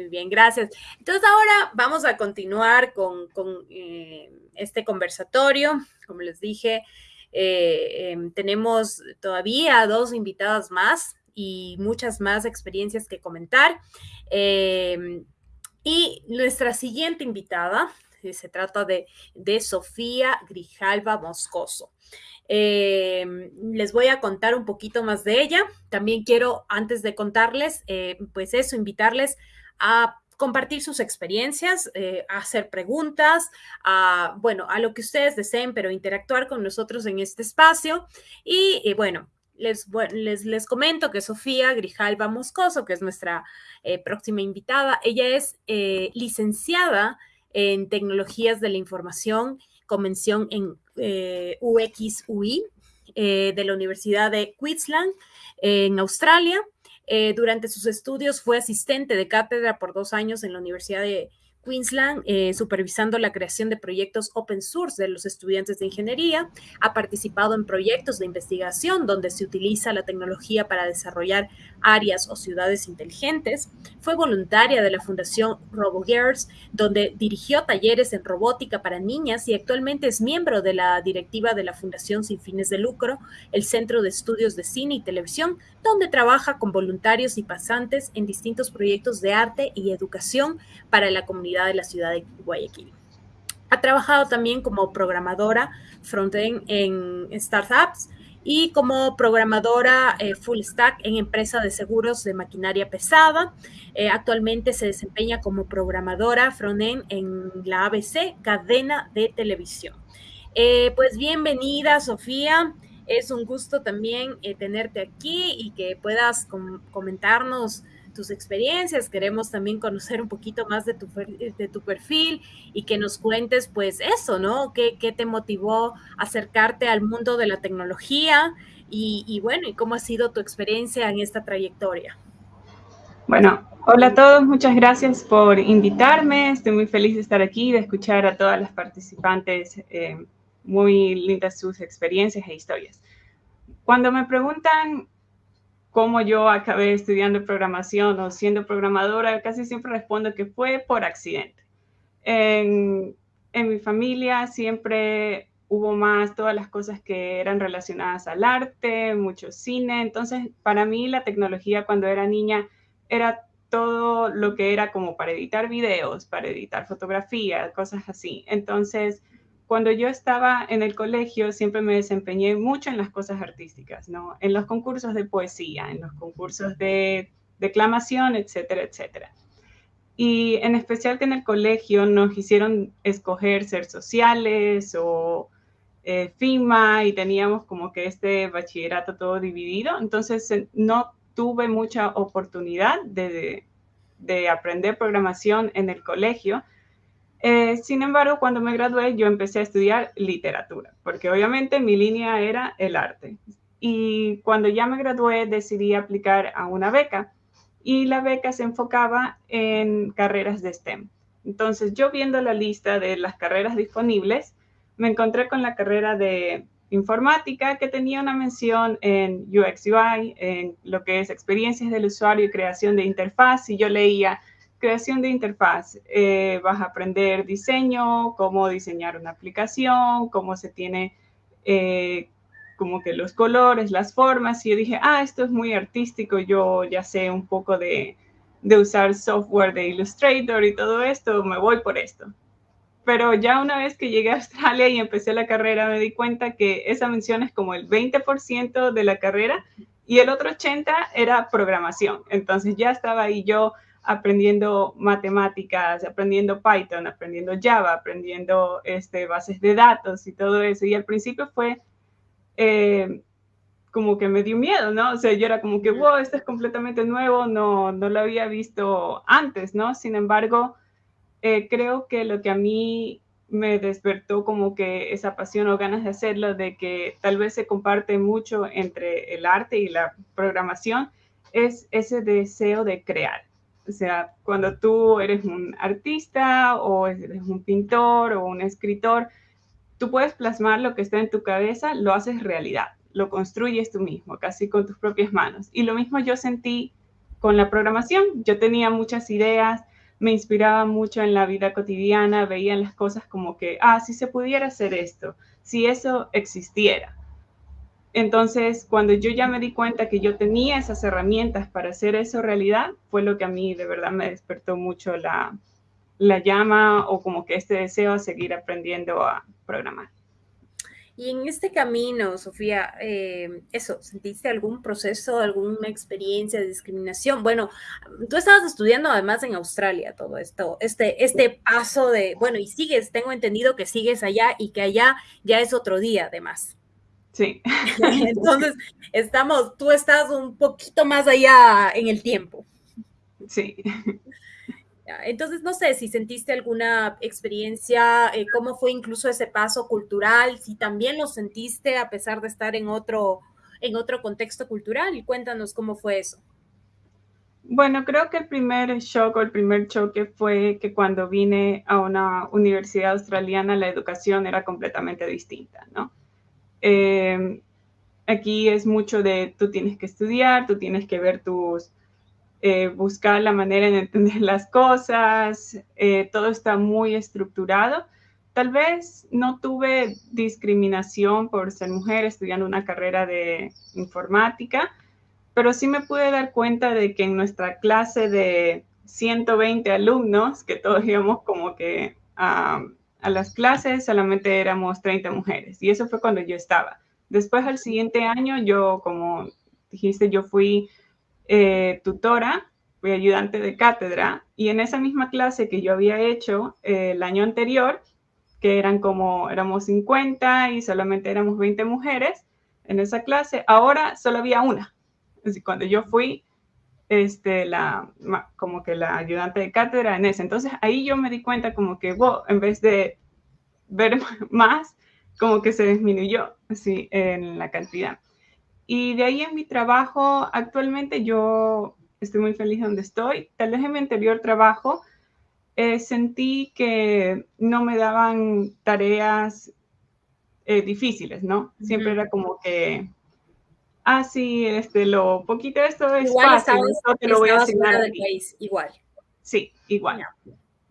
Muy bien, gracias. Entonces ahora vamos a continuar con, eh, este conversatorio. Como les dije, eh, em, tenemos todavía dos invitadas más y muchas más experiencias que comentar. Em, y nuestra siguiente invitada eh, se trata de, de Sofía Grijalva Moscoso. Em, les voy a contar un poquito más de ella. También quiero, antes de contarles, pues eso, invitarles a compartir sus experiencias, eh, hacer preguntas, a, bueno, a lo que ustedes deseen, pero interactuar con nosotros en este espacio. Y, bueno, les, les, les, comento que Sofía Grijalva Moscoso, que es nuestra eh, próxima invitada, ella es eh, licenciada en Tecnologías de la Información, convención en UXUI de la Universidad de Queensland en Australia. Eh, durante sus estudios fue asistente de cátedra por dos años en la Universidad de Queensland, eh, supervisando la creación de proyectos open source de los estudiantes de ingeniería. Ha participado en proyectos de investigación donde se utiliza la tecnología para desarrollar áreas o ciudades inteligentes. Fue voluntaria de la Fundación RoboGirls, donde dirigió talleres en robótica para niñas y actualmente es miembro de la directiva de la Fundación Sin Fines de Lucro, el Centro de Estudios de Cine y Televisión, donde trabaja con voluntarios y pasantes en distintos proyectos de arte y educación para la comunidad de la ciudad de Guayaquil. Ha trabajado también como programadora frontend en startups y como programadora eh, full stack en empresa de seguros de maquinaria pesada. Eh, actualmente se desempeña como programadora frontend en la ABC, cadena de televisión. Eh, pues bienvenida, Sofía. Es un gusto también tenerte aquí y que puedas comentarnos tus experiencias, queremos también conocer un poquito más de tu, de tu perfil y que nos cuentes pues eso, ¿no? ¿Qué, qué te motivó acercarte al mundo de la tecnología y, y, bueno, y cómo ha sido tu experiencia en esta trayectoria? Bueno, hola a todos, muchas gracias por invitarme, estoy muy feliz de estar aquí, de escuchar a todas las participantes, eh, muy lindas sus experiencias e historias. Cuando me preguntan cómo yo acabé estudiando programación o siendo programadora, casi siempre respondo que fue por accidente. En, mi familia siempre hubo más todas las cosas que eran relacionadas al arte, mucho cine. Entonces, para mí la tecnología cuando era niña era todo lo que era como para editar videos, para editar fotografías, cosas así. Entonces, cuando yo estaba en el colegio siempre me desempeñé mucho en las cosas artísticas, ¿no? En los concursos de poesía, en los concursos de declamación, etcétera, etcétera. Y en especial que en el colegio nos hicieron escoger ser sociales o eh, FIMA y teníamos como que este bachillerato todo dividido. Entonces no tuve mucha oportunidad de, de aprender programación en el colegio eh, sin embargo, cuando me gradué, yo empecé a estudiar literatura, porque obviamente mi línea era el arte. Y cuando ya me gradué, decidí aplicar a una beca y la beca se enfocaba en carreras de STEM. Entonces, yo viendo la lista de las carreras disponibles, me encontré con la carrera de informática que tenía una mención en UX UI, en lo que es experiencias del usuario y creación de interfaz, y yo leía creación de interfaz. Eh, vas a aprender diseño, cómo diseñar una aplicación, cómo se tiene eh, como que los colores, las formas. Y yo dije, ah, esto es muy artístico, yo ya sé un poco de, de usar software de Illustrator y todo esto, me voy por esto. Pero ya una vez que llegué a Australia y empecé la carrera, me di cuenta que esa mención es como el 20% de la carrera y el otro 80% era programación. Entonces ya estaba ahí yo aprendiendo matemáticas, aprendiendo Python, aprendiendo Java, aprendiendo este, bases de datos y todo eso. Y al principio fue eh, como que me dio miedo, ¿no? O sea, yo era como que, wow, esto es completamente nuevo, no, no lo había visto antes, ¿no? Sin embargo, eh, creo que lo que a mí me despertó como que esa pasión o ganas de hacerlo, de que tal vez se comparte mucho entre el arte y la programación, es ese deseo de crear. O sea, cuando tú eres un artista o eres un pintor o un escritor, tú puedes plasmar lo que está en tu cabeza, lo haces realidad, lo construyes tú mismo, casi con tus propias manos. Y lo mismo yo sentí con la programación. Yo tenía muchas ideas, me inspiraba mucho en la vida cotidiana, veían las cosas como que, ah, si se pudiera hacer esto, si eso existiera. Entonces, cuando yo ya me di cuenta que yo tenía esas herramientas para hacer eso realidad, fue lo que a mí de verdad me despertó mucho la, la llama o como que este deseo a seguir aprendiendo a programar. Y en este camino, Sofía, eh, eso, ¿sentiste algún proceso, alguna experiencia de discriminación? Bueno, tú estabas estudiando además en Australia todo esto, este, este paso de, bueno, y sigues, tengo entendido que sigues allá y que allá ya es otro día además. Sí. Entonces, estamos, tú estás un poquito más allá en el tiempo. Sí. Entonces, no sé si sentiste alguna experiencia, eh, cómo fue incluso ese paso cultural, si también lo sentiste a pesar de estar en otro, en otro contexto cultural. Y cuéntanos cómo fue eso. Bueno, creo que el primer shock o el primer choque fue que cuando vine a una universidad australiana la educación era completamente distinta, ¿no? Eh, aquí es mucho de tú tienes que estudiar, tú tienes que ver tus eh, buscar la manera de entender las cosas, eh, todo está muy estructurado. Tal vez no tuve discriminación por ser mujer estudiando una carrera de informática, pero sí me pude dar cuenta de que en nuestra clase de 120 alumnos, que todos íbamos como que a las clases, solamente éramos 30 mujeres. Y eso fue cuando yo estaba. Después, al siguiente año, yo, como dijiste, yo fui eh, tutora, fui ayudante de cátedra, y en esa misma clase que yo había hecho eh, el año anterior, que eran como, éramos 50 y solamente éramos 20 mujeres en esa clase, ahora solo había una. Así, cuando yo fui, este, la, como que la ayudante de cátedra en ese. Entonces ahí yo me di cuenta como que, wow, en vez de ver más, como que se disminuyó así en la cantidad. Y de ahí en mi trabajo, actualmente yo estoy muy feliz donde estoy. Tal vez en mi anterior trabajo eh, sentí que no me daban tareas eh, difíciles, ¿no? Siempre era como que, ah, sí, este, lo poquito esto es igual fácil, esto te lo voy a asignar. Del país, igual. Sí, igual.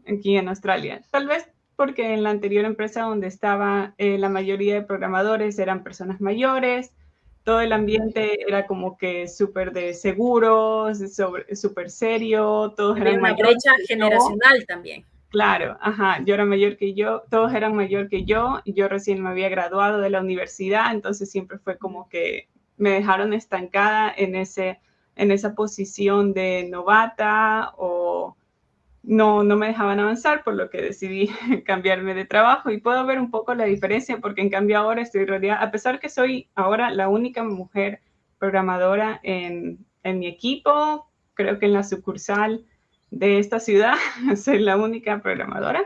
Aquí en Australia. Tal vez porque en la anterior empresa donde estaba, eh, la mayoría de programadores eran personas mayores, todo el ambiente era como que súper de seguros, súper serio, todos eran una brecha generacional también. Claro, ajá, yo era mayor que yo, todos eran mayor que yo, yo recién me había graduado de la universidad, entonces siempre fue como que me dejaron estancada en, ese, en esa posición de novata o no, no me dejaban avanzar, por lo que decidí cambiarme de trabajo. Y puedo ver un poco la diferencia porque en cambio ahora estoy rodeada, a pesar que soy ahora la única mujer programadora en, en mi equipo, creo que en la sucursal de esta ciudad soy la única programadora.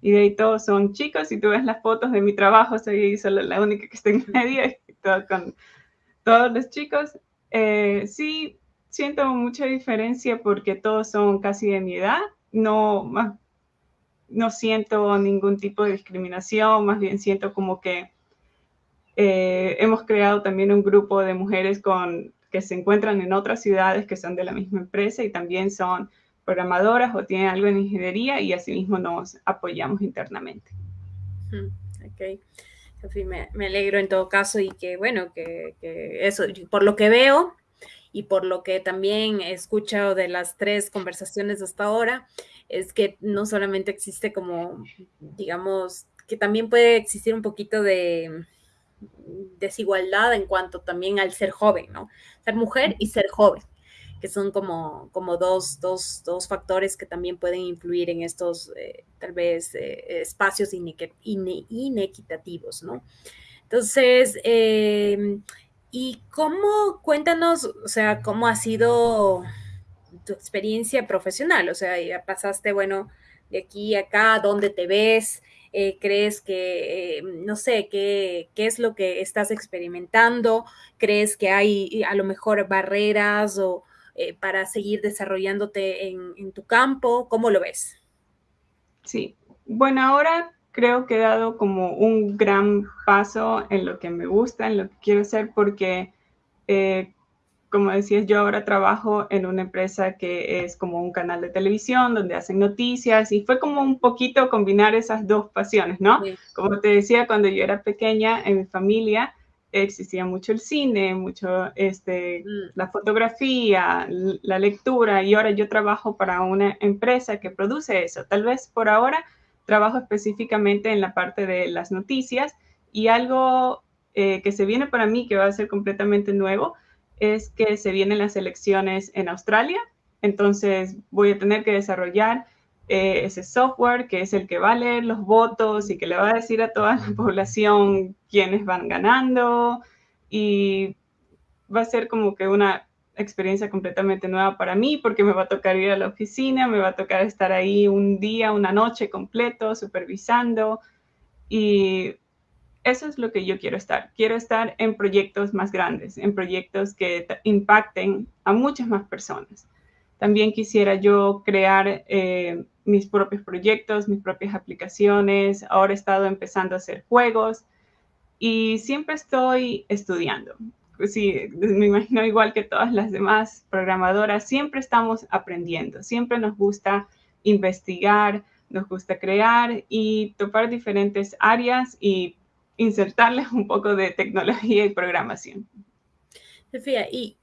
Y de ahí todos son chicos y tú ves las fotos de mi trabajo, soy solo la única que está en medio y todo con todos los chicos. Eh, sí, siento mucha diferencia porque todos son casi de mi edad no, no siento ningún tipo de discriminación, más bien siento como que eh, hemos creado también un grupo de mujeres con, que se encuentran en otras ciudades que son de la misma empresa y también son programadoras o tienen algo en ingeniería y asimismo nos apoyamos internamente. Ok. Me, alegro en todo caso y que bueno, que, que eso, por lo que veo, y por lo que también he escuchado de las tres conversaciones hasta ahora, es que no solamente existe como, digamos, que también puede existir un poquito de desigualdad en cuanto también al ser joven, ¿no? Ser mujer y ser joven, que son como, como dos, dos, dos factores que también pueden influir en estos, eh, tal vez, eh, espacios inequitativos, ¿no? Entonces, eh, ¿Y cómo, cuéntanos, o sea, cómo ha sido tu experiencia profesional? O sea, ya pasaste, bueno, de aquí a acá, ¿dónde te ves? Eh, ¿Crees que, no sé, qué, qué es lo que estás experimentando? ¿Crees que hay a lo mejor barreras o eh, para seguir desarrollándote en, en tu campo? ¿Cómo lo ves? Sí, bueno, ahora creo que he dado como un gran paso en lo que me gusta, en lo que quiero hacer, porque eh, como decías, yo ahora trabajo en una empresa que es como un canal de televisión donde hacen noticias y fue como un poquito combinar esas dos pasiones, ¿no? Como te decía, cuando yo era pequeña en mi familia existía mucho el cine, mucho este, mm. la fotografía, la lectura y ahora yo trabajo para una empresa que produce eso. Tal vez por ahora trabajo específicamente en la parte de las noticias y algo eh, que se viene para mí que va a ser completamente nuevo es que se vienen las elecciones en Australia, entonces voy a tener que desarrollar eh, ese software que es el que va a leer los votos y que le va a decir a toda la población quiénes van ganando y va a ser como que una experiencia completamente nueva para mí porque me va a tocar ir a la oficina, me va a tocar estar ahí un día, una noche completo supervisando y eso es lo que yo quiero estar. Quiero estar en proyectos más grandes, en proyectos que impacten a muchas más personas. También quisiera yo crear eh, mis propios proyectos, mis propias aplicaciones. Ahora he estado empezando a hacer juegos y siempre estoy estudiando. Sí, me imagino igual que todas las demás programadoras, siempre estamos aprendiendo, siempre nos gusta investigar, nos gusta crear y topar diferentes áreas y insertarles un poco de tecnología y programación. Sofía, y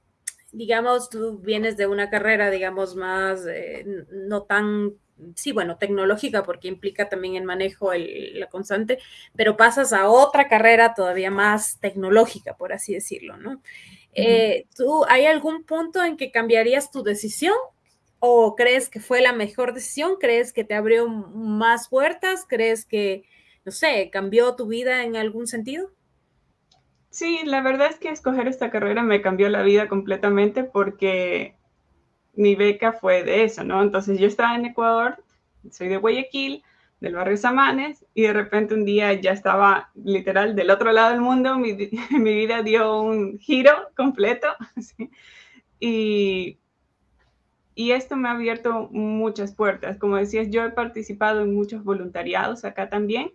digamos, tú vienes de una carrera, digamos, más eh, no tan, sí, bueno, tecnológica, porque implica también el manejo, el, la constante, pero pasas a otra carrera todavía más tecnológica, por así decirlo, ¿no? Eh, ¿Tú hay algún punto en que cambiarías tu decisión? ¿O crees que fue la mejor decisión? ¿Crees que te abrió más puertas? ¿Crees que no sé, cambió tu vida en algún sentido? Sí, la verdad es que escoger esta carrera me cambió la vida completamente porque mi beca fue de eso, ¿no? Entonces yo estaba en Ecuador, soy de Guayaquil, del barrio Samanes, y de repente un día ya estaba literal del otro lado del mundo, mi, vida dio un giro completo, y, y esto me ha abierto muchas puertas. Como decías, yo he participado en muchos voluntariados acá también,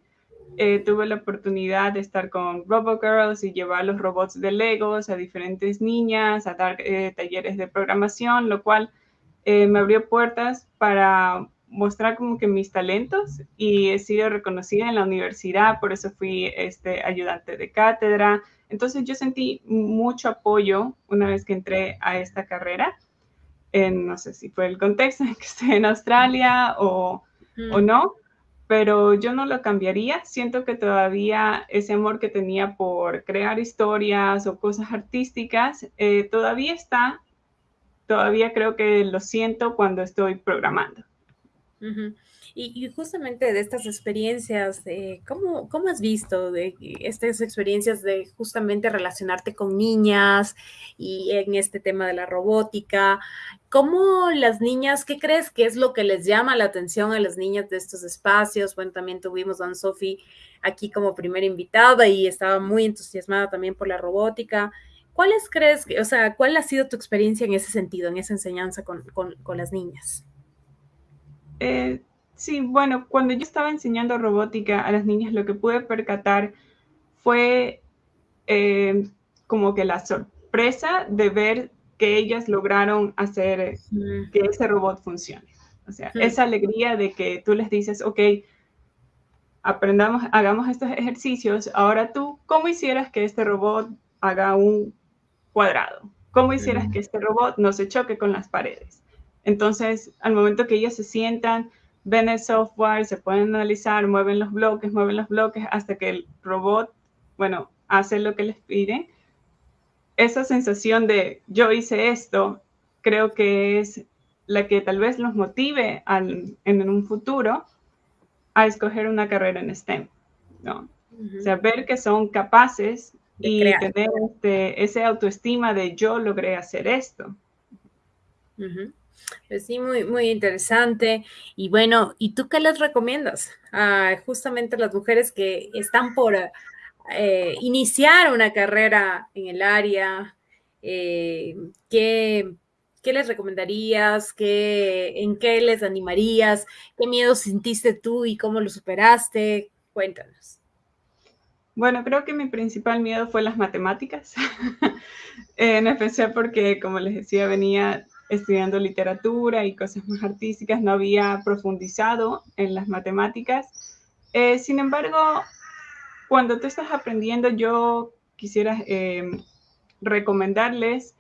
eh, tuve la oportunidad de estar con RoboGirls y llevar los robots de Legos a diferentes niñas, a dar eh, talleres de programación, lo cual eh, me abrió puertas para mostrar como que mis talentos y he sido reconocida en la universidad, por eso fui este, ayudante de cátedra. Entonces yo sentí mucho apoyo una vez que entré a esta carrera. En, no sé si fue el contexto en que estoy en Australia o, o no, pero yo no lo cambiaría. Siento que todavía ese amor que tenía por crear historias o cosas artísticas eh, todavía está, todavía creo que lo siento cuando estoy programando. Y, justamente de estas experiencias, ¿cómo, ¿cómo, has visto de estas experiencias de justamente relacionarte con niñas y en este tema de la robótica? ¿Cómo las niñas, qué crees que es lo que les llama la atención a las niñas de estos espacios? Bueno, también tuvimos a Anne Sophie aquí como primera invitada y estaba muy entusiasmada también por la robótica. ¿Cuáles crees o sea, cuál ha sido tu experiencia en ese sentido, en esa enseñanza con, con, con las niñas? Eh, Sí, bueno, cuando yo estaba enseñando robótica a las niñas, lo que pude percatar fue eh, como que la sorpresa de ver que ellas lograron hacer que ese robot funcione. O sea, esa alegría de que tú les dices, ok, aprendamos, hagamos estos ejercicios, ahora tú, ¿cómo hicieras que este robot haga un cuadrado? ¿Cómo hicieras que este robot no se choque con las paredes? Entonces, al momento que ellas se sientan, ven el software, se pueden analizar, mueven los bloques, mueven los bloques hasta que el robot, bueno, hace lo que les piden. Esa sensación de yo hice esto, creo que es la que tal vez los motive en un futuro a escoger una carrera en STEM, ¿no? O sea, ver que son capaces y tener este, ese autoestima de yo logré hacer esto. Pues sí, muy, muy interesante. Y bueno, ¿y tú qué les recomiendas a justamente las mujeres que están por eh, iniciar una carrera en el área? Eh, ¿qué, les recomendarías? ¿Qué, ¿En qué les animarías? ¿Qué miedo sentiste tú y cómo lo superaste? Cuéntanos. Bueno, creo que mi principal miedo fue las matemáticas, en especial porque, como les decía, venía estudiando literatura y cosas más artísticas, no había profundizado en las matemáticas. Eh, sin embargo, cuando tú estás aprendiendo, yo quisiera eh, recomendarles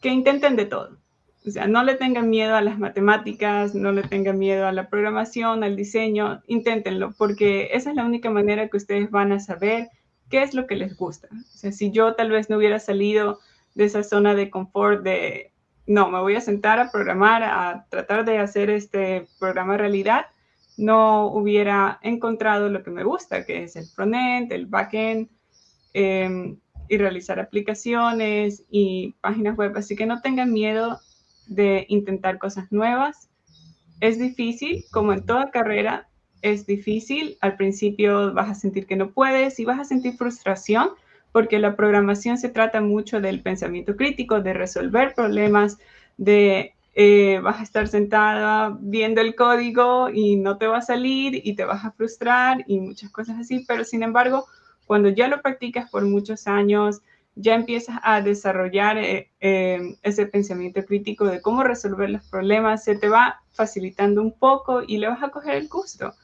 que intenten de todo. O sea, no le tengan miedo a las matemáticas, no le tengan miedo a la programación, al diseño, inténtenlo, porque esa es la única manera que ustedes van a saber qué es lo que les gusta. O sea, si yo tal vez no hubiera salido de esa zona de confort de, no, me voy a sentar a programar, a tratar de hacer este programa realidad, no hubiera encontrado lo que me gusta, que es el frontend, el backend, eh, y realizar aplicaciones y páginas web. Así que no tengan miedo de intentar cosas nuevas. Es difícil, como en toda carrera, es difícil. Al principio vas a sentir que no puedes y vas a sentir frustración porque la programación se trata mucho del pensamiento crítico, de resolver problemas, de eh, vas a estar sentada viendo el código y no te va a salir y te vas a frustrar y muchas cosas así, pero sin embargo, cuando ya lo practicas por muchos años, ya empiezas a desarrollar eh, eh, ese pensamiento crítico de cómo resolver los problemas, se te va facilitando un poco y le vas a coger el gusto.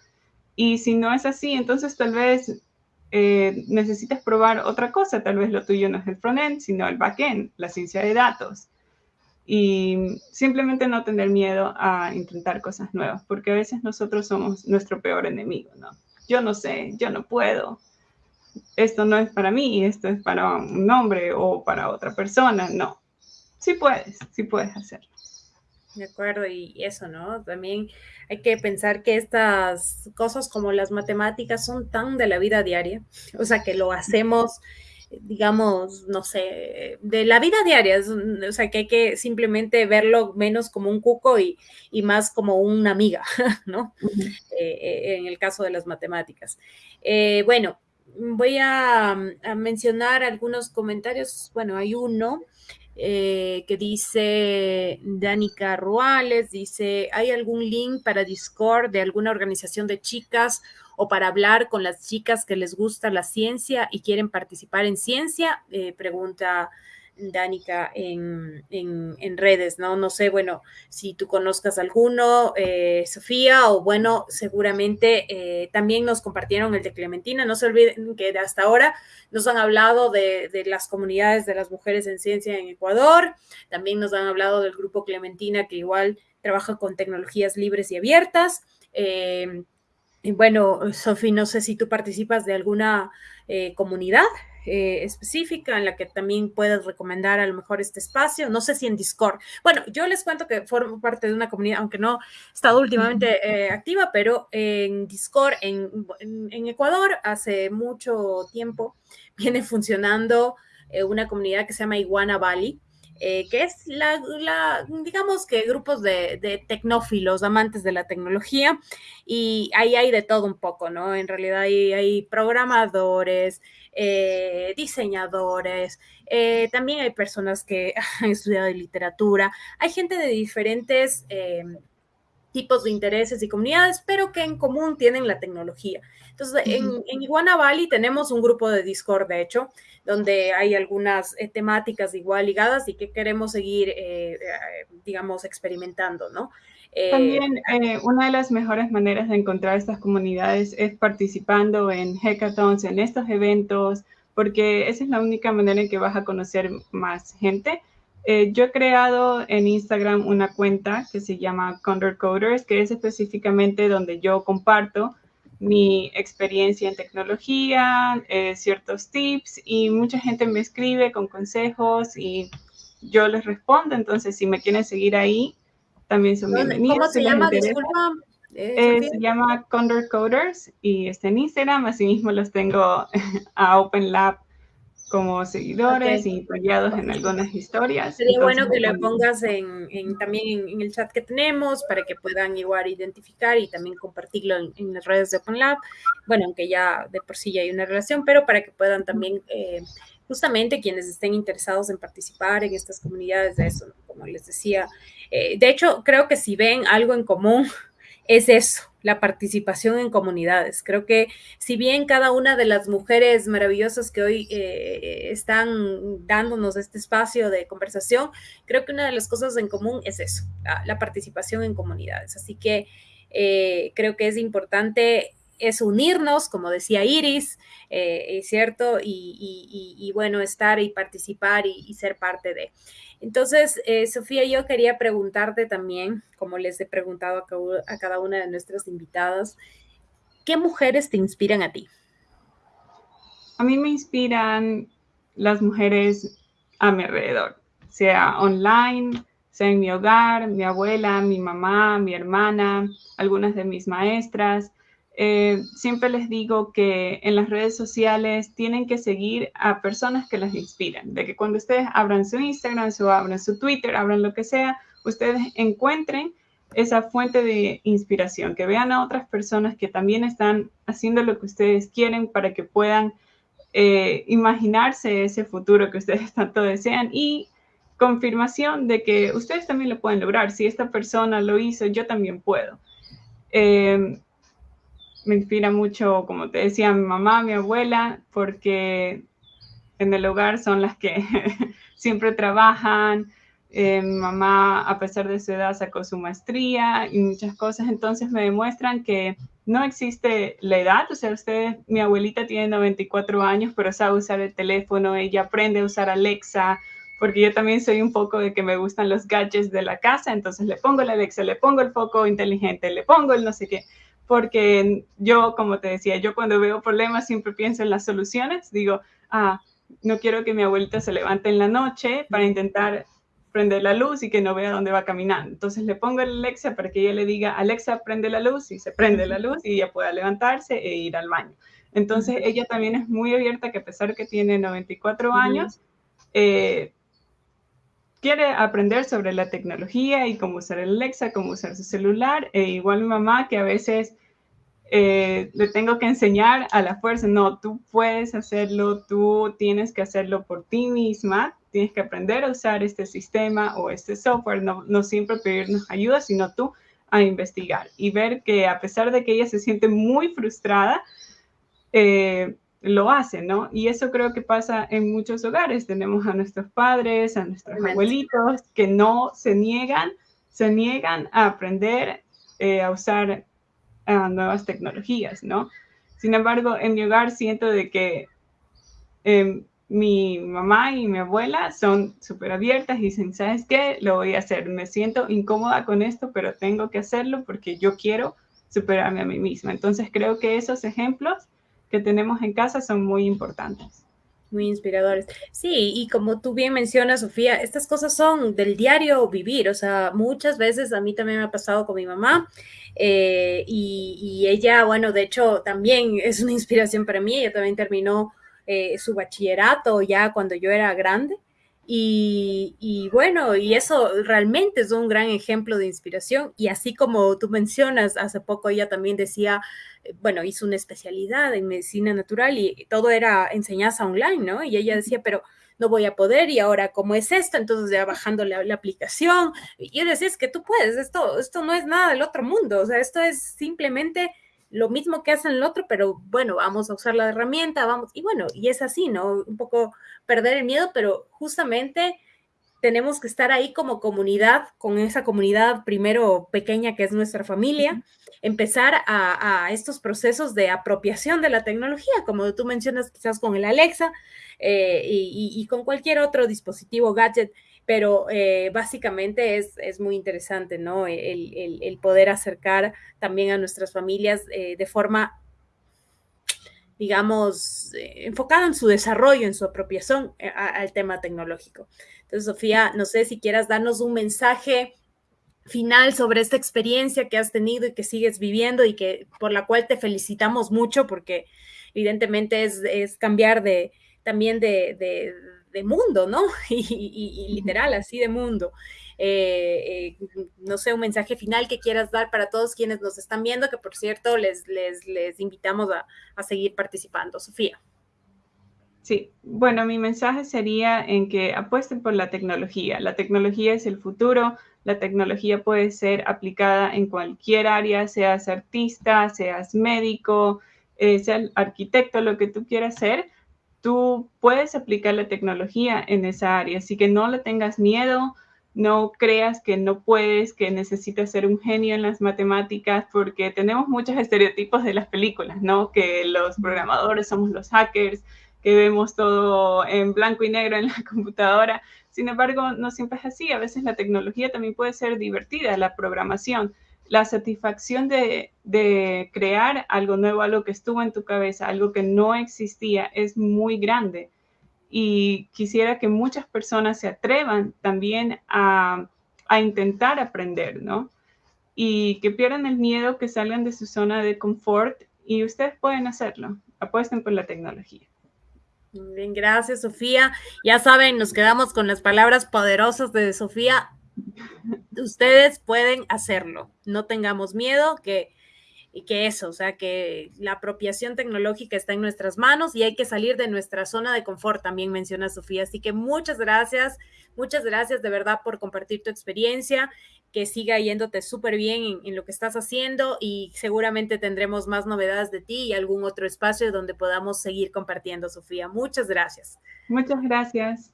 Y si no es así, entonces tal vez eh, necesitas probar otra cosa, tal vez lo tuyo no es el frontend, sino el backend, la ciencia de datos. Y simplemente no tener miedo a intentar cosas nuevas, porque a veces nosotros somos nuestro peor enemigo, ¿no? Yo no sé, yo no puedo, esto no es para mí, esto es para un hombre o para otra persona. No, sí puedes, sí puedes hacerlo. De acuerdo, y eso, ¿no? También hay que pensar que estas cosas como las matemáticas son tan de la vida diaria, o sea, que lo hacemos, digamos, no sé, de la vida diaria, o sea, que hay que simplemente verlo menos como un cuco y, más como una amiga, ¿no? Eh, eh, en el caso de las matemáticas. Eh, bueno, voy a, mencionar algunos comentarios. Bueno, hay uno eh, que dice Danica Ruales, dice, ¿hay algún link para Discord de alguna organización de chicas o para hablar con las chicas que les gusta la ciencia y quieren participar en ciencia? Eh, pregunta Danica en, en, redes, ¿no? No sé, bueno, si tú conozcas alguno, eh, Sofía, o bueno, seguramente eh, también nos compartieron el de Clementina. No se olviden que hasta ahora nos han hablado de, las comunidades de las mujeres en ciencia en Ecuador, también nos han hablado del grupo Clementina, que igual trabaja con tecnologías libres y abiertas. Eh, bueno, Sofía, no sé si tú participas de alguna comunidad eh, específica en la que también puedes recomendar a lo mejor este espacio. No sé si en Discord. Bueno, yo les cuento que formo parte de una comunidad, aunque no he estado últimamente eh, activa, pero en Discord, en, Ecuador, hace mucho tiempo viene funcionando eh, una comunidad que se llama Iguana Valley. Que es la, digamos que grupos de, tecnófilos, amantes de la tecnología, y ahí hay de todo un poco, ¿no? En realidad hay programadores, eh, diseñadores, eh, también hay personas que han estudiado literatura, hay gente de diferentes em, tipos de intereses y comunidades, pero que en común tienen la tecnología. Entonces, en, Iguana Valley tenemos un grupo de Discord, de hecho, donde hay algunas eh, temáticas igual ligadas y que queremos seguir, digamos, experimentando, ¿no? También eh, una de las mejores maneras de encontrar estas comunidades es participando en hackathons, en estos eventos, porque esa es la única manera en que vas a conocer más gente. Eh, yo he creado en Instagram una cuenta que se llama Condor Coders, que es específicamente donde yo comparto mi experiencia en tecnología, eh, ciertos tips y mucha gente me escribe con consejos y yo les respondo. Entonces, si me quieren seguir ahí, también son bienvenidos. ¿Cómo se llama? Disculpa. Eh, se llama Condor Coders y está en Instagram. Asimismo, los tengo a Open Lab como seguidores y apoyados en algunas historias. Sería bueno que lo pongas en, también en, el chat que tenemos para que puedan igual identificar y también compartirlo en, las redes de Open Lab. Bueno, aunque ya de por sí ya hay una relación, pero para que puedan también, eh, justamente quienes estén interesados en participar en estas comunidades de eso, como les decía, eh, de hecho, creo que si ven algo en común, es eso, la participación en comunidades. Creo que si bien cada una de las mujeres maravillosas que hoy eh, están dándonos este espacio de conversación, creo que una de las cosas en común es eso, la, participación en comunidades. Así que eh, creo que es importante es unirnos, como decía Iris, eh, es cierto, y, bueno, estar y participar y, ser parte de. Entonces, eh, Sofía, yo quería preguntarte también, como les he preguntado a, a cada una de nuestras invitadas, ¿qué mujeres te inspiran a ti? A mí me inspiran las mujeres a mi alrededor, sea online, sea en mi hogar, mi abuela, mi mamá, mi hermana, algunas de mis maestras, eh, siempre les digo que en las redes sociales tienen que seguir a personas que las inspiran, de que cuando ustedes abran su Instagram, su abran su Twitter, abran lo que sea, ustedes encuentren esa fuente de inspiración, que vean a otras personas que también están haciendo lo que ustedes quieren para que puedan eh, imaginarse ese futuro que ustedes tanto desean y confirmación de que ustedes también lo pueden lograr. Si esta persona lo hizo, yo también puedo. Eh, me inspira mucho, como te decía, mi mamá, mi abuela, porque en el hogar son las que siempre trabajan. Eh, mi mamá, a pesar de su edad, sacó su maestría y muchas cosas, entonces me demuestran que no existe la edad, o sea, usted, mi abuelita tiene 94 años, pero sabe usar el teléfono, ella aprende a usar Alexa, porque yo también soy un poco de que me gustan los gadgets de la casa, entonces le pongo la Alexa, le pongo el foco inteligente, le pongo el no sé qué porque yo, como te decía, yo cuando veo problemas siempre pienso en las soluciones, digo, ah, no quiero que mi abuelita se levante en la noche para intentar prender la luz y que no vea dónde va caminando. Entonces le pongo el Alexa para que ella le diga, Alexa, prende la luz y se prende la luz y ella pueda levantarse e ir al baño. Entonces ella también es muy abierta que a pesar de que tiene 94 años, eh, quiere aprender sobre la tecnología y cómo usar el Alexa, cómo usar su celular. E igual mi mamá que a veces eh, le tengo que enseñar a la fuerza, no, tú puedes hacerlo, tú tienes que hacerlo por ti misma, tienes que aprender a usar este sistema o este software, no, no siempre pedirnos ayuda, sino tú a investigar y ver que a pesar de que ella se siente muy frustrada, eh, lo hace, ¿no? Y eso creo que pasa en muchos hogares. Tenemos a nuestros padres, a nuestros abuelitos que no se niegan, se niegan a aprender eh, a usar a nuevas tecnologías, ¿no? Sin embargo, en mi hogar siento de que em, mi mamá y mi abuela son súper abiertas y dicen, ¿sabes qué? Lo voy a hacer. Me siento incómoda con esto, pero tengo que hacerlo porque yo quiero superarme a mí misma. Entonces creo que esos ejemplos que tenemos en casa son muy importantes muy inspiradores. Sí, y como tú bien mencionas, Sofía, estas cosas son del diario vivir, o sea, muchas veces a mí también me ha pasado con mi mamá eh, y, ella, bueno, de hecho, también es una inspiración para mí, ella también terminó eh, su bachillerato ya cuando yo era grande. Y, y, bueno, y eso realmente es un gran ejemplo de inspiración. Y así como tú mencionas, hace poco ella también decía, bueno, hizo una especialidad en medicina natural y todo era enseñanza online, ¿no? Y ella decía, pero no voy a poder y ahora cómo es esto, entonces ya bajando la, aplicación. Y yo decía, es que tú puedes, esto, esto no es nada del otro mundo, o sea, esto es simplemente lo mismo que hacen el otro, pero bueno, vamos a usar la herramienta, vamos, y bueno, y es así, ¿no? Un poco perder el miedo, pero justamente tenemos que estar ahí como comunidad, con esa comunidad primero pequeña que es nuestra familia, empezar a, estos procesos de apropiación de la tecnología, como tú mencionas quizás con el Alexa eh, y, con cualquier otro dispositivo, gadget, pero eh, básicamente es, es, muy interesante, ¿no? El, poder acercar también a nuestras familias eh, de forma digamos, enfocada en su desarrollo, en su apropiación al tema tecnológico. Entonces, Sofía, no sé si quieras darnos un mensaje final sobre esta experiencia que has tenido y que sigues viviendo y que por la cual te felicitamos mucho porque evidentemente es, cambiar de también de, mundo, ¿no? Y, literal, así de mundo. Eh, eh, no sé, un mensaje final que quieras dar para todos quienes nos están viendo, que por cierto les, les, les invitamos a, a seguir participando. Sofía. Sí, bueno, mi mensaje sería en que apuesten por la tecnología. La tecnología es el futuro, la tecnología puede ser aplicada en cualquier área, seas artista, seas médico, eh, seas arquitecto, lo que tú quieras ser, tú puedes aplicar la tecnología en esa área. Así que no le tengas miedo, no creas que no puedes, que necesitas ser un genio en las matemáticas, porque tenemos muchos estereotipos de las películas, ¿no? Que los programadores somos los hackers, que vemos todo en blanco y negro en la computadora. Sin embargo, no siempre es así. A veces la tecnología también puede ser divertida, la programación. La satisfacción de, de crear algo nuevo, algo que estuvo en tu cabeza, algo que no existía, es muy grande y quisiera que muchas personas se atrevan también a, intentar aprender, ¿no? Y que pierdan el miedo, que salgan de su zona de confort y ustedes pueden hacerlo. Apuesten por la tecnología. Bien, gracias Sofía. Ya saben, nos quedamos con las palabras poderosas de Sofía. Ustedes pueden hacerlo. No tengamos miedo, que y que eso, o sea, que la apropiación tecnológica está en nuestras manos y hay que salir de nuestra zona de confort, también menciona Sofía. Así que muchas gracias, muchas gracias de verdad por compartir tu experiencia, que siga yéndote súper bien en, lo que estás haciendo y seguramente tendremos más novedades de ti y algún otro espacio donde podamos seguir compartiendo, Sofía. Muchas gracias. Muchas gracias.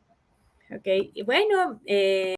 Ok, y bueno. Eh...